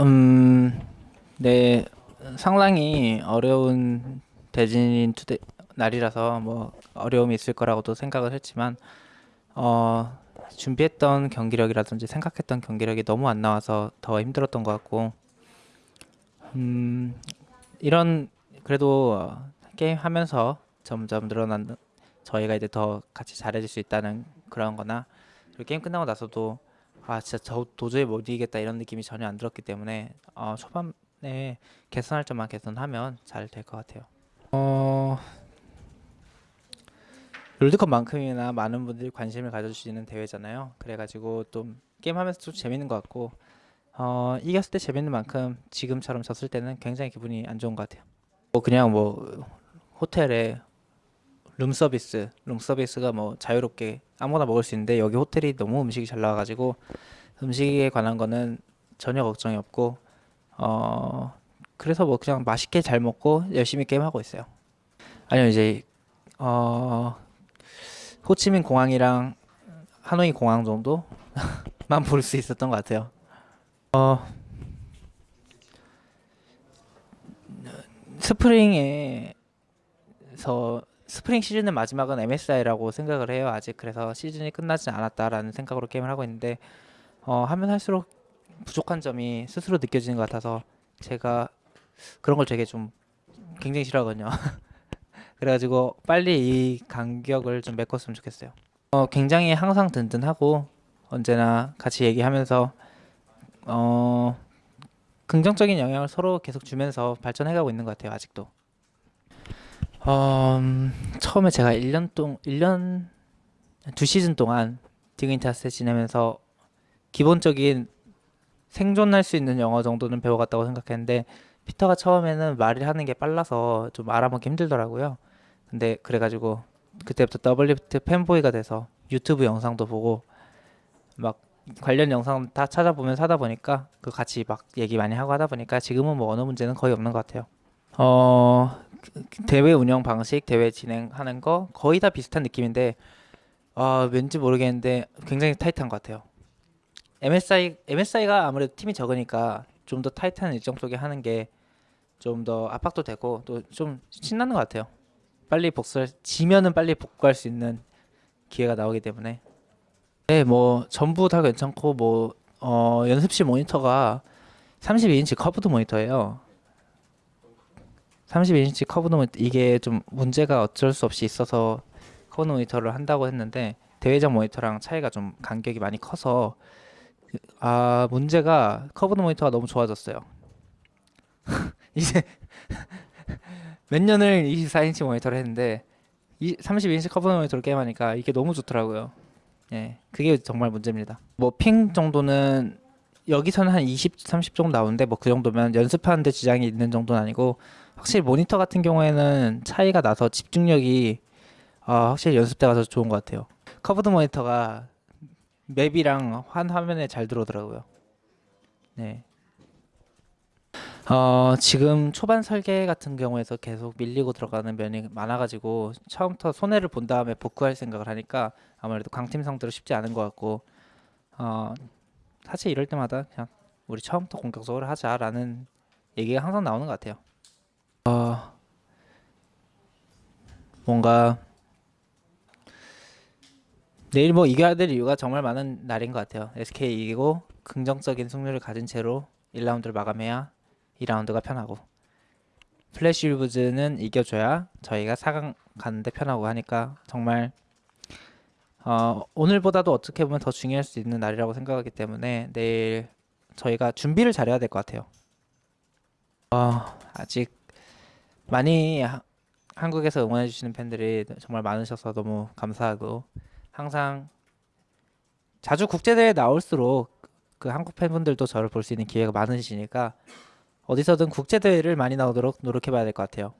음, 네, 상당히 어려운 대진인 투데 날이라서 뭐 어려움이 있을 거라고도 생각을 했지만 어, 준비했던 경기력이라든지 생각했던 경기력이 너무 안 나와서 더 힘들었던 것 같고 음, 이런 그래도 어, 게임 하면서 점점 늘어난 저희가 이제 더 같이 잘해질 수 있다는 그런 거나 게임 끝나고 나서도 아 진짜 저 도저히 못 이기겠다 이런 느낌이 전혀 안 들었기 때문에 어, 초반에 개선할 점만 개선하면 잘 될 것 같아요. 어, 롤드컵만큼이나 많은 분들이 관심을 가져주시는 대회잖아요. 그래가지고 좀 게임하면서 좀 재밌는 것 같고 어, 이겼을 때 재밌는 만큼 지금처럼 졌을 때는 굉장히 기분이 안 좋은 것 같아요. 뭐 그냥 뭐 호텔에 룸 서비스, 룸 서비스가 뭐 자유롭게 아무거나 먹을 수 있는데 여기 호텔이 너무 음식이 잘 나와가지고 음식에 관한 거는 전혀 걱정이 없고 어 그래서 뭐 그냥 맛있게 잘 먹고 열심히 게임하고 있어요. 아니요 이제 어 호치민 공항이랑 하노이 공항 정도만 볼 수 있었던 것 같아요. 어 스프링에서 스프링 시즌의 마지막은 MSI라고 생각을 해요. 아직 그래서 시즌이 끝나지 않았다라는 생각으로 게임을 하고 있는데 어, 하면 할수록 부족한 점이 스스로 느껴지는 것 같아서 제가 그런 걸 되게 좀 굉장히 싫어하거든요. 그래가지고 빨리 이 간격을 좀 메꿨으면 좋겠어요. 어, 굉장히 항상 든든하고 언제나 같이 얘기하면서 어, 긍정적인 영향을 서로 계속 주면서 발전해가고 있는 것 같아요. 아직도. 어, 음, 처음에 제가 1년 동 1년 두 시즌 동안 디그니타스에 지내면서 기본적인 생존할 수 있는 영어 정도는 배워갔다고 생각했는데 피터가 처음에는 말을 하는 게 빨라서 좀 알아먹기 힘들더라고요. 근데 그래가지고 그때부터 WT 팬보이가 돼서 유튜브 영상도 보고 막 관련 영상 다 찾아보면서 하다 보니까 그 같이 막 얘기 많이 하고 하다 보니까 지금은 뭐 언어 문제는 거의 없는 것 같아요. 어 대회 운영 방식, 대회 진행하는 거 거의 다 비슷한 느낌인데 아 왠지 모르겠는데 굉장히 타이트한 것 같아요. MSI MSI가 아무래도 팀이 적으니까 좀 더 타이트한 일정 속에 하는 게 좀 더 압박도 되고 또 좀 신나는 것 같아요. 빨리 복수할 지면은 빨리 복구할 수 있는 기회가 나오기 때문에 네, 뭐 전부 다 괜찮고 뭐 어, 연습실 모니터가 32인치 curved 모니터예요. 32인치 curved 모니터 이게 좀 문제가 어쩔 수 없이 있어서 curved 모니터를 한다고 했는데 대회장 모니터랑 차이가 좀 간격이 많이 커서 아 문제가 curved 모니터가 너무 좋아졌어요. 이제 몇 년을 24인치 모니터를 했는데 이 32인치 curved 모니터로 게임하니까 이게 너무 좋더라고요. 예, 그게 정말 문제입니다. 뭐 ping 정도는 여기서는 한 20, 30 정도 나오는데 뭐 그 정도면 연습하는데 지장이 있는 정도는 아니고 확실히 모니터 같은 경우에는 차이가 나서 집중력이 어, 확실히 연습 때 가서 좋은 것 같아요. curved 모니터가 map이랑 한 화면에 잘 들어오더라고요. 네. 어, 지금 초반 설계 같은 경우에서 계속 밀리고 들어가는 면이 많아가지고 처음부터 손해를 본 다음에 복구할 생각을 하니까 아무래도 강팀 상대로 쉽지 않은 것 같고 어, 사실 이럴 때마다 그냥 우리 처음부터 공격적으로 하자라는 얘기가 항상 나오는 것 같아요. 어, 뭔가 내일 뭐 이겨야 될 이유가 정말 많은 날인 것 같아요. SK 이기고 긍정적인 승률을 가진 채로 1라운드를 마감해야 2라운드가 편하고 플래시 울브즈는 이겨줘야 저희가 4강 가는데 편하고 하니까 정말 어, 오늘보다도 어떻게 보면 더 중요할 수 있는 날이라고 생각하기 때문에 내일 저희가 준비를 잘해야 될 것 같아요. 어, 아직 많이 하, 한국에서 응원해 주시는 팬들이 정말 많으셔서 너무 감사하고 항상 자주 국제대회 나올수록 그 한국 팬분들도 저를 볼 수 있는 기회가 많으시니까 어디서든 국제대회를 많이 나오도록 노력해 봐야 될 것 같아요.